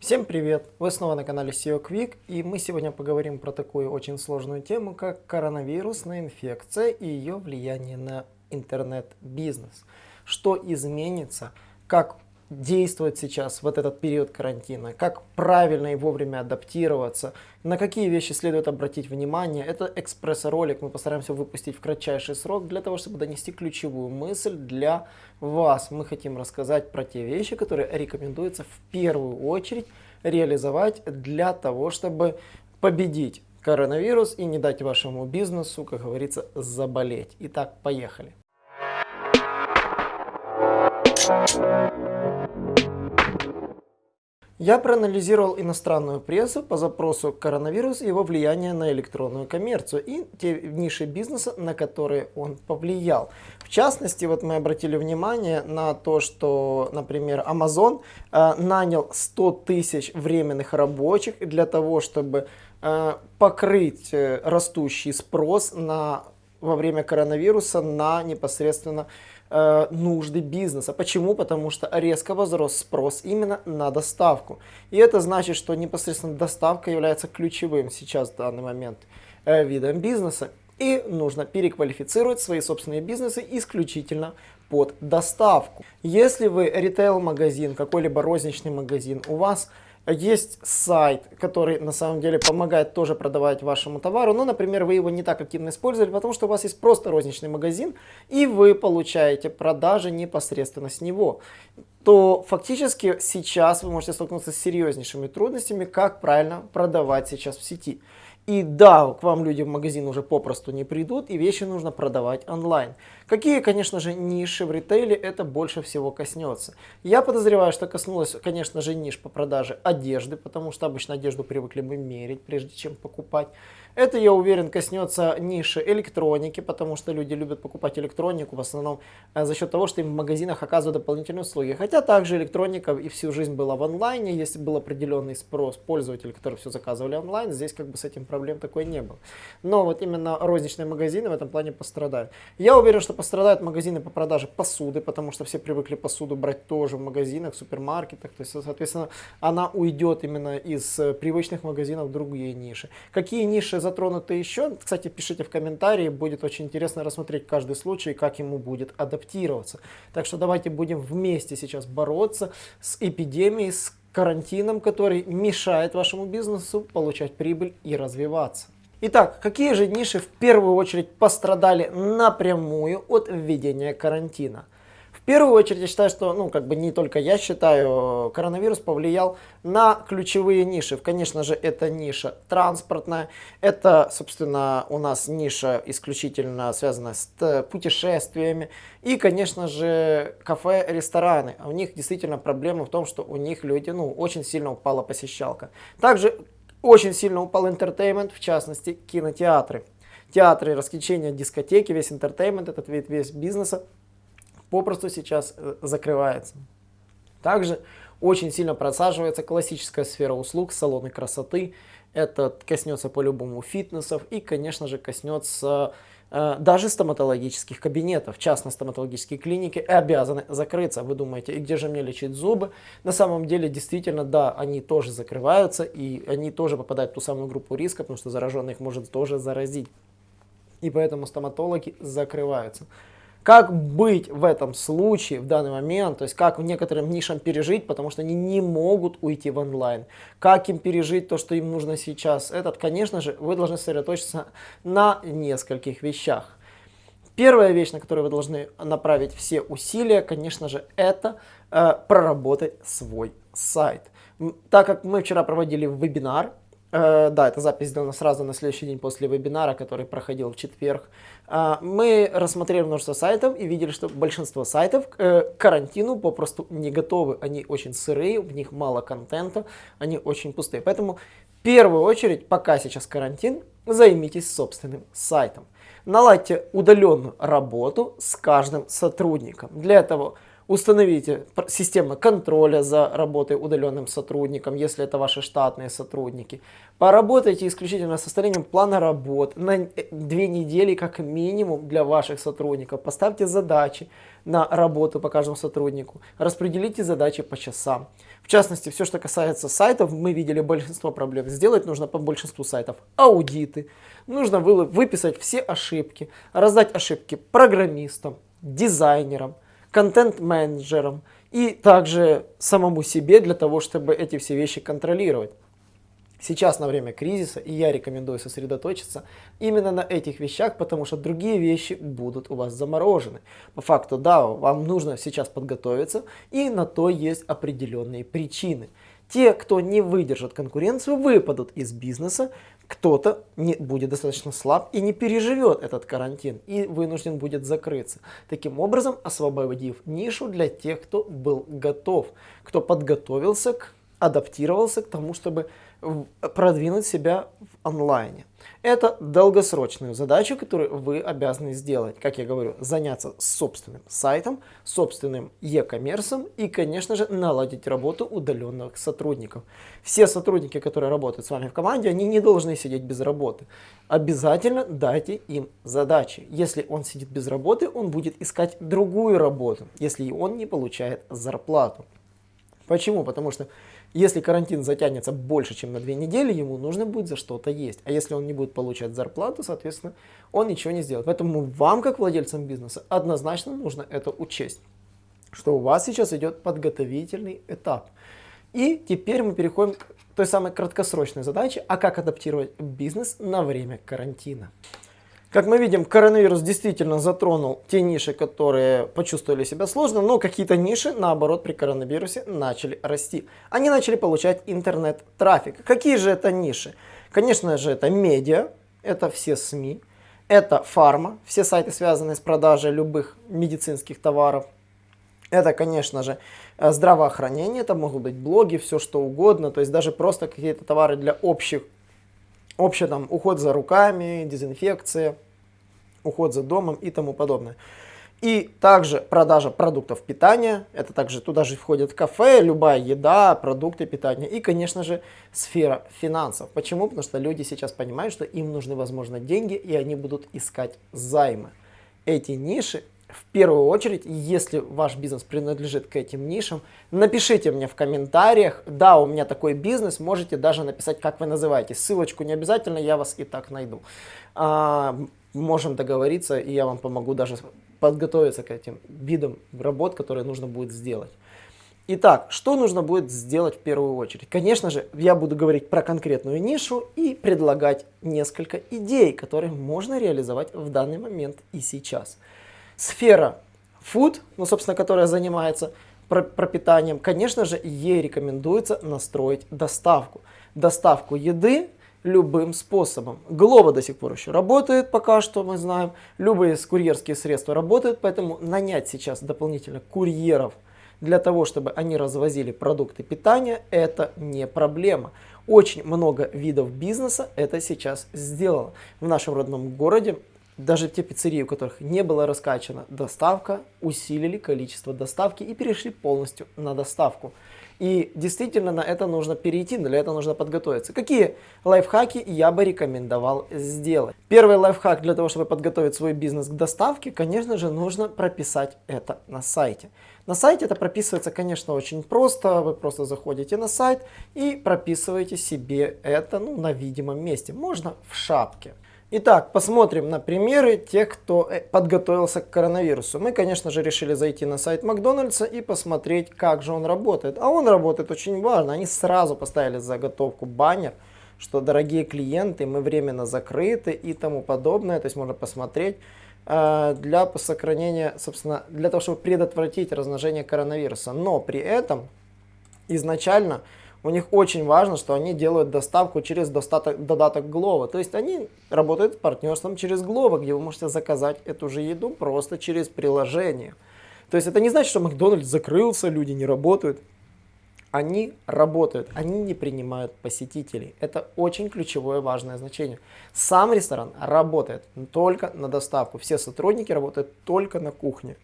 Всем привет! Вы снова на канале SEO Quick и мы сегодня поговорим про такую очень сложную тему, как коронавирусная инфекция и ее влияние на интернет-бизнес. Что изменится, как действовать сейчас, вот этот период карантина, как правильно и вовремя адаптироваться, на какие вещи следует обратить внимание. Это экспресс-ролик, мы постараемся выпустить в кратчайший срок для того, чтобы донести ключевую мысль для вас. Мы хотим рассказать про те вещи, которые рекомендуется в первую очередь реализовать для того, чтобы победить коронавирус и не дать вашему бизнесу, как говорится, заболеть. Итак, поехали. Я проанализировал иностранную прессу по запросу коронавирус и его влияние на электронную коммерцию и те ниши бизнеса, на которые он повлиял. В частности, вот мы обратили внимание на то, что, например, Amazon э, нанял 100 тысяч временных рабочих для того, чтобы э, покрыть э, растущий спрос на, во время коронавируса на непосредственно нужды бизнеса. Почему? Потому что резко возрос спрос именно на доставку. И это значит, что непосредственно доставка является ключевым сейчас в данный момент э, видом бизнеса. И нужно переквалифицировать свои собственные бизнесы исключительно под доставку. Если вы ритейл-магазин, какой-либо розничный магазин, у вас есть сайт, который на самом деле помогает тоже продавать вашему товару, но, например, вы его не так активно использовали, потому что у вас есть просто розничный магазин, и вы получаете продажи непосредственно с него, то фактически сейчас вы можете столкнуться с серьезнейшими трудностями, как правильно продавать сейчас в сети. И да, к вам люди в магазин уже попросту не придут, и вещи нужно продавать онлайн. Какие, конечно же, ниши в ритейле это больше всего коснется? Я подозреваю, что коснулось, конечно же, ниш по продаже одежды, потому что обычно одежду привыкли мы мерить, прежде чем покупать. Это, я уверен, коснется ниши электроники, потому что люди любят покупать электронику в основном э, за счет того, что им в магазинах оказывают дополнительные услуги. Хотя также электроника и всю жизнь была в онлайне, если был определенный спрос пользователей, которые все заказывали онлайн, здесь как бы с этим проблем такой не было. Но вот именно розничные магазины в этом плане пострадают. Я уверен, что пострадают магазины по продаже посуды, потому что все привыкли посуду брать тоже в магазинах, супермаркетах. То есть, соответственно, она уйдет именно из э, привычных магазинов в другие ниши. Какие ниши затронуты еще. Кстати, пишите в комментарии, будет очень интересно рассмотреть каждый случай, как ему будет адаптироваться. Так что давайте будем вместе сейчас бороться с эпидемией, с карантином, который мешает вашему бизнесу получать прибыль и развиваться. Итак, какие же ниши в первую очередь пострадали напрямую от введения карантина? Первую очередь я считаю, что, ну, как бы не только я считаю, коронавирус повлиял на ключевые ниши. Конечно же, это ниша транспортная, это, собственно, у нас ниша исключительно связанная с э, путешествиями и, конечно же, кафе, рестораны. У них действительно проблема в том, что у них люди, ну, очень сильно упала посещалка. Также очень сильно упал entertainment, в частности, кинотеатры. Театры, развлечения, дискотеки, весь entertainment, этот вид весь бизнеса попросту сейчас э, закрывается. Также очень сильно просаживается классическая сфера услуг, салоны красоты. Это коснется по-любому фитнесов и, конечно же, коснется э, даже стоматологических кабинетов. Частно стоматологические клиники обязаны закрыться. Вы думаете, и где же мне лечить зубы? На самом деле, действительно, да, они тоже закрываются, и они тоже попадают в ту самую группу риска, потому что зараженных может тоже заразить. И поэтому стоматологи закрываются. Как быть в этом случае, в данный момент, то есть как в некоторым нишам пережить, потому что они не могут уйти в онлайн. Как им пережить то, что им нужно сейчас? Этот, конечно же, вы должны сосредоточиться на нескольких вещах. Первая вещь, на которую вы должны направить все усилия, конечно же, это э, проработать свой сайт. Так как мы вчера проводили вебинар, Э, да, эта запись сделана сразу на следующий день после вебинара, который проходил в четверг. Э, мы рассмотрели множество сайтов и видели, что большинство сайтов э, к карантину попросту не готовы. Они очень сырые, в них мало контента, они очень пустые. Поэтому в первую очередь, пока сейчас карантин, займитесь собственным сайтом. Наладьте удаленную работу с каждым сотрудником. Для этого Установите систему контроля за работой удаленным сотрудником, если это ваши штатные сотрудники. Поработайте исключительно с составлением плана работ на э, две недели как минимум для ваших сотрудников. Поставьте задачи на работу по каждому сотруднику. Распределите задачи по часам. В частности, все, что касается сайтов, мы видели большинство проблем. Сделать нужно по большинству сайтов аудиты. Нужно выписать все ошибки, раздать ошибки программистам, дизайнерам, контент-менеджерам и также самому себе для того, чтобы эти все вещи контролировать. Сейчас на время кризиса, и я рекомендую сосредоточиться именно на этих вещах, потому что другие вещи будут у вас заморожены. По факту, да, вам нужно сейчас подготовиться, и на то есть определенные причины. Те, кто не выдержит конкуренцию, выпадут из бизнеса, кто-то не будет достаточно слаб и не переживет этот карантин и вынужден будет закрыться. Таким образом, освободив нишу для тех, кто был готов, кто подготовился, к, адаптировался к тому, чтобы продвинуть себя в онлайне. Это долгосрочную задачу, которую вы обязаны сделать. Как я говорю, заняться собственным сайтом, собственным e-коммерсом и, конечно же, наладить работу удаленных сотрудников. Все сотрудники, которые работают с вами в команде, они не должны сидеть без работы. Обязательно дайте им задачи. Если он сидит без работы, он будет искать другую работу, если он не получает зарплату. Почему? Потому что если карантин затянется больше, чем на две недели, ему нужно будет за что-то есть. А если он не будет получать зарплату, соответственно, он ничего не сделает. Поэтому вам, как владельцам бизнеса, однозначно нужно это учесть, что у вас сейчас идет подготовительный этап. И теперь мы переходим к той самой краткосрочной задаче, а как адаптировать бизнес на время карантина. Как мы видим, коронавирус действительно затронул те ниши, которые почувствовали себя сложно, но какие-то ниши, наоборот, при коронавирусе начали расти. Они начали получать интернет-трафик. Какие же это ниши? Конечно же, это медиа, это все СМИ, это фарма, все сайты, связанные с продажей любых медицинских товаров. Это, конечно же, здравоохранение, это могут быть блоги, все что угодно, то есть даже просто какие-то товары для общих общий там уход за руками, дезинфекция, уход за домом и тому подобное. И также продажа продуктов питания, это также туда же входит кафе, любая еда, продукты питания и, конечно же, сфера финансов. Почему? Потому что люди сейчас понимают, что им нужны, возможно, деньги и они будут искать займы. Эти ниши в первую очередь, если ваш бизнес принадлежит к этим нишам, напишите мне в комментариях, да, у меня такой бизнес, можете даже написать, как вы называете. Ссылочку не обязательно, я вас и так найду. А, можем договориться, и я вам помогу даже подготовиться к этим видам работ, которые нужно будет сделать. Итак, что нужно будет сделать в первую очередь? Конечно же, я буду говорить про конкретную нишу и предлагать несколько идей, которые можно реализовать в данный момент и сейчас сфера food, ну, собственно, которая занимается пропитанием, конечно же, ей рекомендуется настроить доставку. Доставку еды любым способом. Глоба до сих пор еще работает, пока что мы знаем. Любые курьерские средства работают, поэтому нанять сейчас дополнительно курьеров для того, чтобы они развозили продукты питания, это не проблема. Очень много видов бизнеса это сейчас сделало. В нашем родном городе даже те пиццерии, у которых не была раскачана доставка, усилили количество доставки и перешли полностью на доставку. И действительно на это нужно перейти, для этого нужно подготовиться. Какие лайфхаки я бы рекомендовал сделать? Первый лайфхак для того, чтобы подготовить свой бизнес к доставке, конечно же, нужно прописать это на сайте. На сайте это прописывается, конечно, очень просто. Вы просто заходите на сайт и прописываете себе это ну, на видимом месте. Можно в шапке. Итак, посмотрим на примеры тех, кто э, подготовился к коронавирусу. Мы, конечно же, решили зайти на сайт Макдональдса и посмотреть, как же он работает. А он работает очень важно. Они сразу поставили заготовку баннер, что дорогие клиенты, мы временно закрыты и тому подобное. То есть можно посмотреть э, для сохранения, собственно, для того, чтобы предотвратить размножение коронавируса. Но при этом изначально у них очень важно, что они делают доставку через достаток, додаток Glovo. То есть они работают с партнерством через Glovo, где вы можете заказать эту же еду просто через приложение. То есть это не значит, что Макдональдс закрылся, люди не работают. Они работают, они не принимают посетителей. Это очень ключевое важное значение. Сам ресторан работает только на доставку. Все сотрудники работают только на кухне.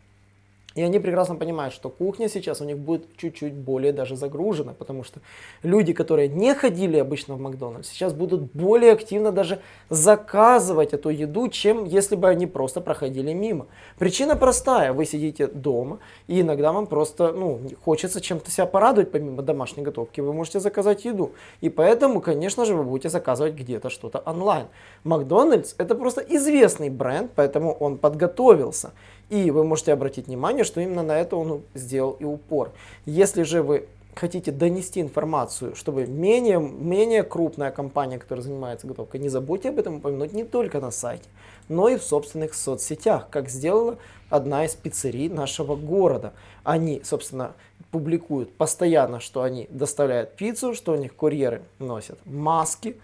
И они прекрасно понимают, что кухня сейчас у них будет чуть-чуть более даже загружена, потому что люди, которые не ходили обычно в Макдональдс, сейчас будут более активно даже заказывать эту еду, чем если бы они просто проходили мимо. Причина простая, вы сидите дома, и иногда вам просто ну, хочется чем-то себя порадовать помимо домашней готовки, вы можете заказать еду. И поэтому, конечно же, вы будете заказывать где-то что-то онлайн. Макдональдс это просто известный бренд, поэтому он подготовился. И вы можете обратить внимание, что именно на это он сделал и упор. Если же вы хотите донести информацию, чтобы менее, менее крупная компания, которая занимается готовкой, не забудьте об этом упомянуть не только на сайте, но и в собственных соцсетях, как сделала одна из пиццерий нашего города. Они, собственно, публикуют постоянно, что они доставляют пиццу, что у них курьеры носят маски,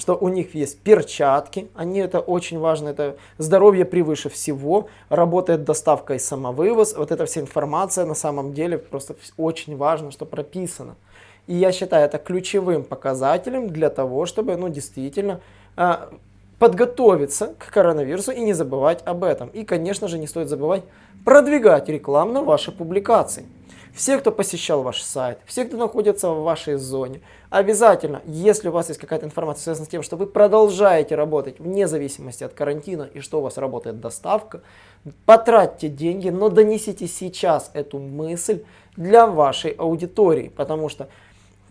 что у них есть перчатки, они это очень важно, это здоровье превыше всего, работает доставка и самовывоз, вот эта вся информация на самом деле просто очень важно, что прописано. И я считаю это ключевым показателем для того, чтобы ну, действительно э, подготовиться к коронавирусу и не забывать об этом. И, конечно же, не стоит забывать продвигать рекламно ваши публикации все, кто посещал ваш сайт, все, кто находится в вашей зоне, обязательно, если у вас есть какая-то информация связанная с тем, что вы продолжаете работать вне зависимости от карантина и что у вас работает доставка, потратьте деньги, но донесите сейчас эту мысль для вашей аудитории, потому что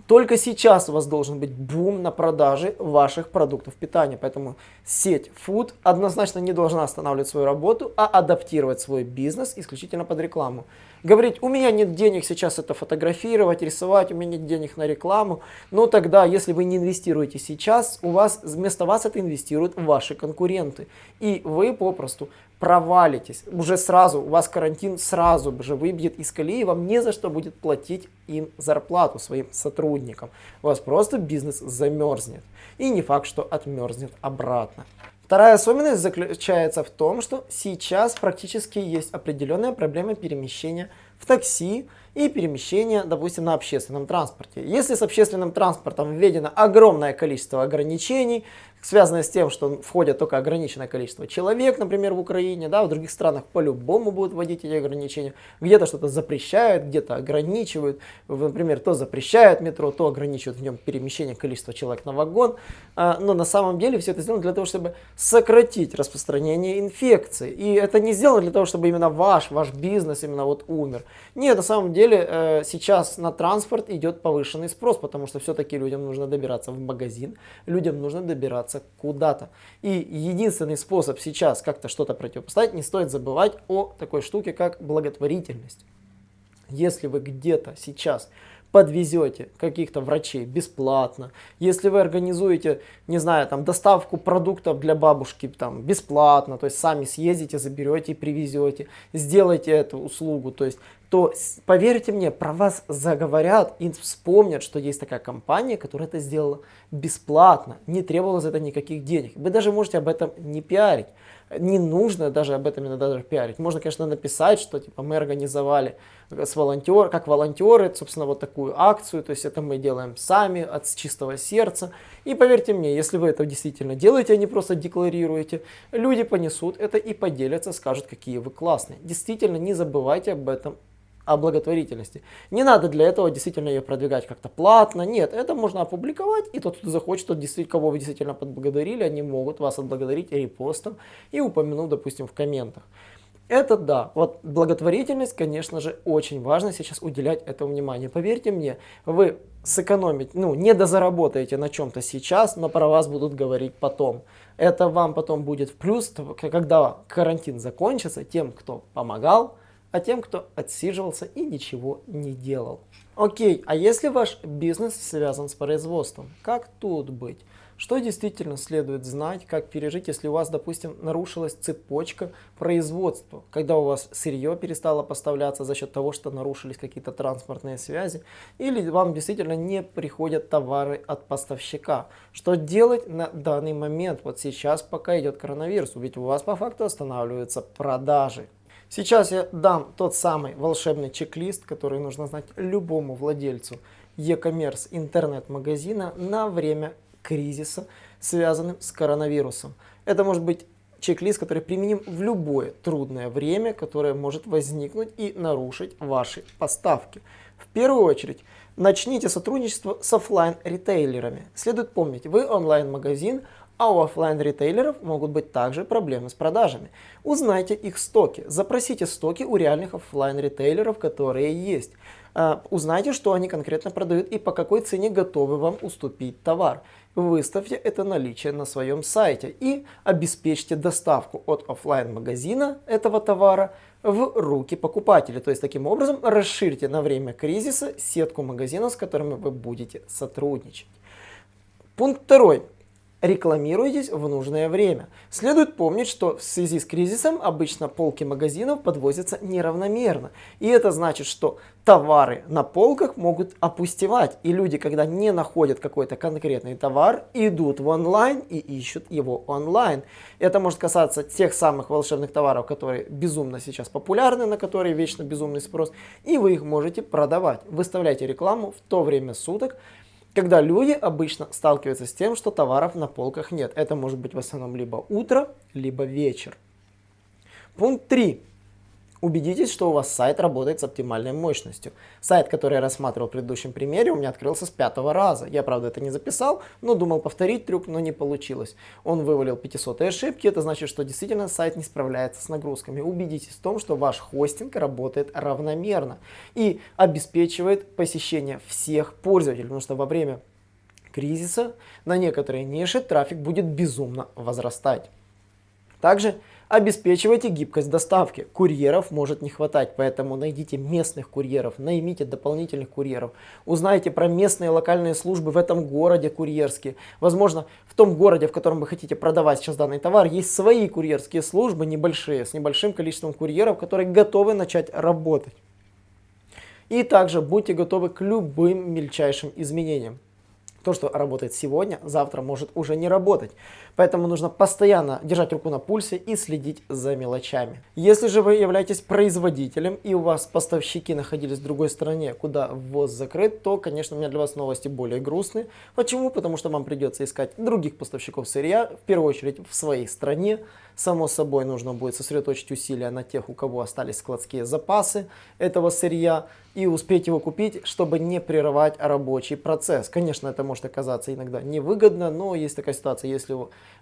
только сейчас у вас должен быть бум на продаже ваших продуктов питания. Поэтому сеть Food однозначно не должна останавливать свою работу, а адаптировать свой бизнес исключительно под рекламу. Говорить, у меня нет денег сейчас это фотографировать, рисовать, у меня нет денег на рекламу. Но тогда, если вы не инвестируете сейчас, у вас вместо вас это инвестируют ваши конкуренты. И вы попросту провалитесь. Уже сразу, у вас карантин сразу же выбьет из колеи, вам не за что будет платить им зарплату своим сотрудникам. У вас просто бизнес замерзнет. И не факт, что отмерзнет обратно. Вторая особенность заключается в том, что сейчас практически есть определенная проблема перемещения в такси и перемещения, допустим, на общественном транспорте. Если с общественным транспортом введено огромное количество ограничений, связанное с тем, что входят только ограниченное количество человек, например, в Украине, да, в других странах по-любому будут вводить эти ограничения, где-то что-то запрещают, где-то ограничивают, например, то запрещают метро, то ограничивают в нем перемещение количества человек на вагон, а, но на самом деле все это сделано для того, чтобы сократить распространение инфекции, и это не сделано для того, чтобы именно ваш, ваш бизнес именно вот умер. Нет, на самом деле э, сейчас на транспорт идет повышенный спрос, потому что все-таки людям нужно добираться в магазин, людям нужно добираться добираться куда-то. И единственный способ сейчас как-то что-то противопоставить, не стоит забывать о такой штуке, как благотворительность. Если вы где-то сейчас подвезете каких-то врачей бесплатно, если вы организуете, не знаю, там доставку продуктов для бабушки там бесплатно, то есть сами съездите, заберете и привезете, сделайте эту услугу, то есть то поверьте мне, про вас заговорят и вспомнят, что есть такая компания, которая это сделала бесплатно, не требовала за это никаких денег. Вы даже можете об этом не пиарить. Не нужно даже об этом иногда даже пиарить. Можно, конечно, написать, что типа мы организовали с волонтер, как волонтеры, собственно, вот такую акцию. То есть это мы делаем сами от чистого сердца. И поверьте мне, если вы это действительно делаете, а не просто декларируете, люди понесут это и поделятся, скажут, какие вы классные. Действительно, не забывайте об этом о благотворительности. Не надо для этого действительно ее продвигать как-то платно. Нет, это можно опубликовать, и тот, кто захочет, тот кого вы действительно подблагодарили, они могут вас отблагодарить репостом и упомянуть, допустим, в комментах. Это да, вот благотворительность, конечно же, очень важно сейчас уделять этому внимание. Поверьте мне, вы сэкономить, ну, не дозаработаете на чем-то сейчас, но про вас будут говорить потом. Это вам потом будет в плюс, когда карантин закончится, тем, кто помогал, а тем, кто отсиживался и ничего не делал. Окей, а если ваш бизнес связан с производством, как тут быть? Что действительно следует знать, как пережить, если у вас, допустим, нарушилась цепочка производства, когда у вас сырье перестало поставляться за счет того, что нарушились какие-то транспортные связи, или вам действительно не приходят товары от поставщика. Что делать на данный момент, вот сейчас, пока идет коронавирус, ведь у вас по факту останавливаются продажи. Сейчас я дам тот самый волшебный чек-лист, который нужно знать любому владельцу e-commerce интернет-магазина на время кризиса, связанным с коронавирусом. Это может быть чек-лист, который применим в любое трудное время, которое может возникнуть и нарушить ваши поставки. В первую очередь, начните сотрудничество с офлайн ритейлерами Следует помнить, вы онлайн-магазин, а у офлайн ритейлеров могут быть также проблемы с продажами. Узнайте их стоки, запросите стоки у реальных офлайн ритейлеров которые есть. А, узнайте, что они конкретно продают и по какой цене готовы вам уступить товар. Выставьте это наличие на своем сайте и обеспечьте доставку от офлайн магазина этого товара в руки покупателя. То есть таким образом расширьте на время кризиса сетку магазинов, с которыми вы будете сотрудничать. Пункт второй рекламируйтесь в нужное время. Следует помнить, что в связи с кризисом обычно полки магазинов подвозятся неравномерно. И это значит, что товары на полках могут опустевать. И люди, когда не находят какой-то конкретный товар, идут в онлайн и ищут его онлайн. Это может касаться тех самых волшебных товаров, которые безумно сейчас популярны, на которые вечно безумный спрос. И вы их можете продавать. Выставляйте рекламу в то время суток, когда люди обычно сталкиваются с тем, что товаров на полках нет. Это может быть в основном либо утро, либо вечер. Пункт 3. Убедитесь, что у вас сайт работает с оптимальной мощностью. Сайт, который я рассматривал в предыдущем примере, у меня открылся с пятого раза. Я, правда, это не записал, но думал повторить трюк, но не получилось. Он вывалил 500 ошибки, это значит, что действительно сайт не справляется с нагрузками. Убедитесь в том, что ваш хостинг работает равномерно и обеспечивает посещение всех пользователей, потому что во время кризиса на некоторые ниши трафик будет безумно возрастать. Также Обеспечивайте гибкость доставки. Курьеров может не хватать, поэтому найдите местных курьеров, наймите дополнительных курьеров. Узнайте про местные локальные службы в этом городе курьерские. Возможно, в том городе, в котором вы хотите продавать сейчас данный товар, есть свои курьерские службы небольшие, с небольшим количеством курьеров, которые готовы начать работать. И также будьте готовы к любым мельчайшим изменениям. То, что работает сегодня, завтра может уже не работать. Поэтому нужно постоянно держать руку на пульсе и следить за мелочами. Если же вы являетесь производителем и у вас поставщики находились в другой стране, куда ввоз закрыт, то, конечно, у меня для вас новости более грустные. Почему? Потому что вам придется искать других поставщиков сырья, в первую очередь в своей стране. Само собой, нужно будет сосредоточить усилия на тех, у кого остались складские запасы этого сырья и успеть его купить, чтобы не прерывать рабочий процесс. Конечно, это может оказаться иногда невыгодно, но есть такая ситуация, если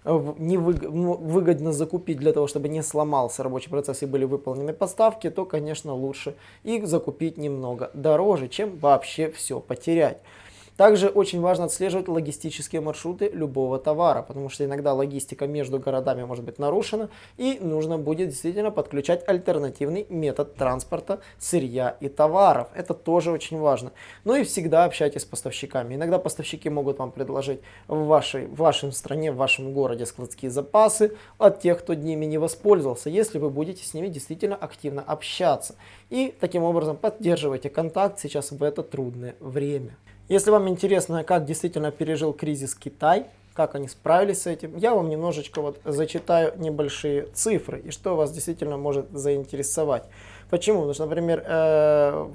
невыгодно ну, закупить для того, чтобы не сломался рабочий процесс и были выполнены поставки, то, конечно, лучше их закупить немного дороже, чем вообще все потерять. Также очень важно отслеживать логистические маршруты любого товара, потому что иногда логистика между городами может быть нарушена и нужно будет действительно подключать альтернативный метод транспорта сырья и товаров. Это тоже очень важно. Ну и всегда общайтесь с поставщиками. Иногда поставщики могут вам предложить в вашей, в вашем стране, в вашем городе складские запасы от тех, кто ними не воспользовался, если вы будете с ними действительно активно общаться. И таким образом поддерживайте контакт сейчас в это трудное время. Если вам интересно, как действительно пережил кризис Китай, как они справились с этим, я вам немножечко вот зачитаю небольшие цифры и что вас действительно может заинтересовать. Почему? Потому что, например, э,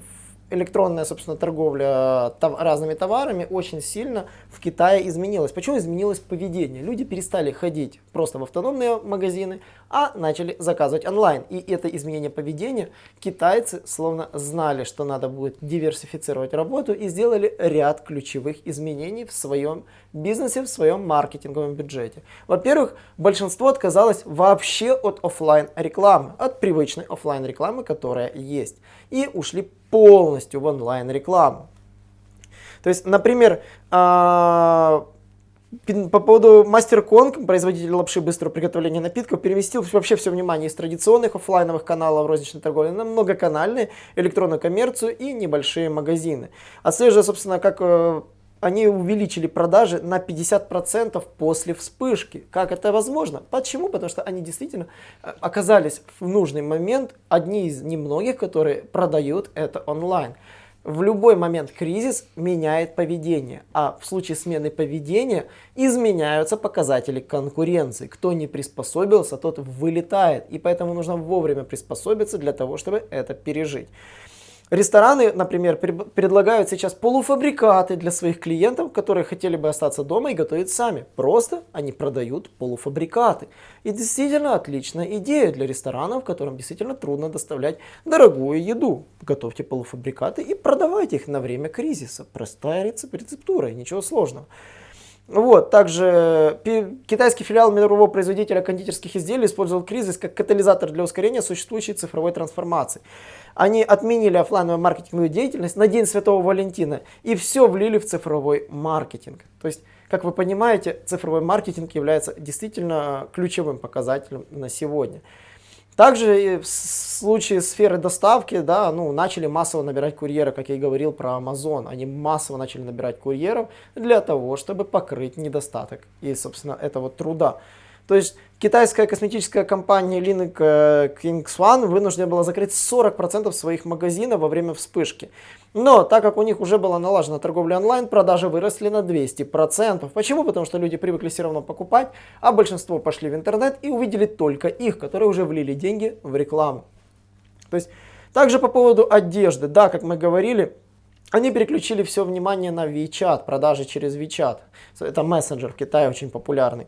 электронная, собственно, торговля тов разными товарами очень сильно в Китае изменилась. Почему изменилось поведение? Люди перестали ходить просто в автономные магазины, а начали заказывать онлайн. И это изменение поведения китайцы словно знали, что надо будет диверсифицировать работу и сделали ряд ключевых изменений в своем бизнесе, в своем маркетинговом бюджете. Во-первых, большинство отказалось вообще от офлайн рекламы, от привычной офлайн рекламы, которая есть. И ушли полностью в онлайн-рекламу. То есть, например, а, по поводу Мастер производитель лапши быстрого приготовления напитков, переместил вообще все внимание из традиционных офлайновых каналов розничной торговли на многоканальные, электронную коммерцию и небольшие магазины. Отслеживая, собственно, как э, они увеличили продажи на 50% после вспышки. Как это возможно? Почему? Потому что они действительно э, оказались в нужный момент одни из немногих, которые продают это онлайн. В любой момент кризис меняет поведение, а в случае смены поведения изменяются показатели конкуренции. Кто не приспособился, тот вылетает, и поэтому нужно вовремя приспособиться для того, чтобы это пережить. Рестораны, например, предлагают сейчас полуфабрикаты для своих клиентов, которые хотели бы остаться дома и готовить сами. Просто они продают полуфабрикаты. И действительно отличная идея для ресторанов, которым действительно трудно доставлять дорогую еду. Готовьте полуфабрикаты и продавайте их на время кризиса. Простая рецептура, ничего сложного. Вот, также китайский филиал мирового производителя кондитерских изделий использовал кризис как катализатор для ускорения существующей цифровой трансформации. Они отменили офлайновую маркетинговую деятельность на День Святого Валентина и все влили в цифровой маркетинг. То есть, как вы понимаете, цифровой маркетинг является действительно ключевым показателем на сегодня. Также в случае сферы доставки, да, ну, начали массово набирать курьеры, как я и говорил про Amazon. Они массово начали набирать курьеров для того, чтобы покрыть недостаток и, собственно, этого труда. То есть китайская косметическая компания Link Kingswan вынуждена была закрыть 40% своих магазинов во время вспышки. Но так как у них уже была налажена торговля онлайн, продажи выросли на 200%. Почему? Потому что люди привыкли все равно покупать, а большинство пошли в интернет и увидели только их, которые уже влили деньги в рекламу. То есть также по поводу одежды, да, как мы говорили, они переключили все внимание на WeChat, продажи через WeChat. Это мессенджер в Китае очень популярный.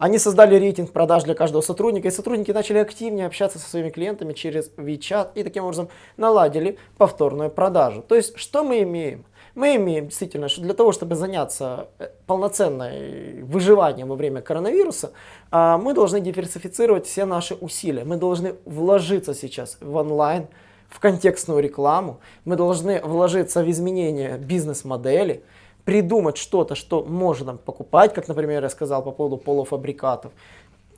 Они создали рейтинг продаж для каждого сотрудника, и сотрудники начали активнее общаться со своими клиентами через WeChat и таким образом наладили повторную продажу. То есть, что мы имеем? Мы имеем действительно, что для того, чтобы заняться э, полноценной выживанием во время коронавируса, а, мы должны диверсифицировать все наши усилия. Мы должны вложиться сейчас в онлайн, в контекстную рекламу, мы должны вложиться в изменение бизнес-модели, придумать что-то, что можно покупать, как, например, я сказал по поводу полуфабрикатов.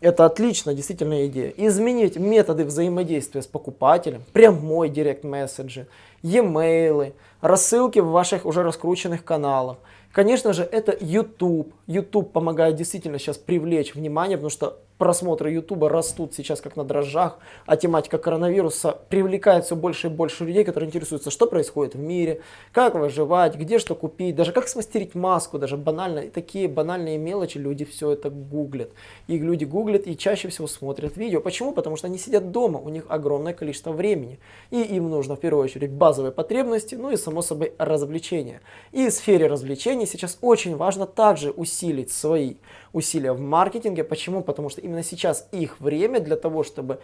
Это отлично, действительно идея. Изменить методы взаимодействия с покупателем, прямой директ месседжи, e-mail, рассылки в ваших уже раскрученных каналах. Конечно же, это YouTube. YouTube помогает действительно сейчас привлечь внимание, потому что просмотры YouTube растут сейчас как на дрожжах, а тематика коронавируса привлекает все больше и больше людей, которые интересуются, что происходит в мире, как выживать, где что купить, даже как смастерить маску, даже банально, такие банальные мелочи люди все это гуглят. И люди гуглят и чаще всего смотрят видео. Почему? Потому что они сидят дома, у них огромное количество времени. И им нужно в первую очередь базовые потребности, ну и само собой развлечения. И в сфере развлечений сейчас очень важно также усилить свои усилия в маркетинге. Почему? Потому что именно сейчас их время для того, чтобы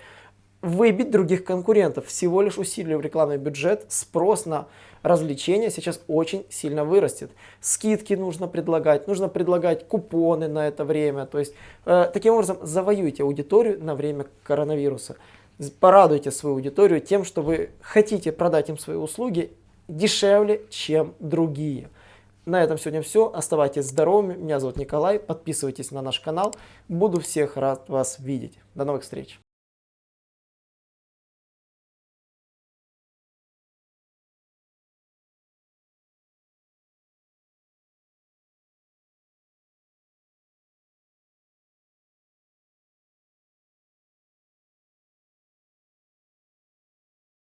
выбить других конкурентов. Всего лишь усилив рекламный бюджет, спрос на развлечения сейчас очень сильно вырастет. Скидки нужно предлагать, нужно предлагать купоны на это время. То есть, э, таким образом, завоюйте аудиторию на время коронавируса. Порадуйте свою аудиторию тем, что вы хотите продать им свои услуги дешевле, чем другие. На этом сегодня все. Оставайтесь здоровыми. Меня зовут Николай. Подписывайтесь на наш канал. Буду всех рад вас видеть. До новых встреч.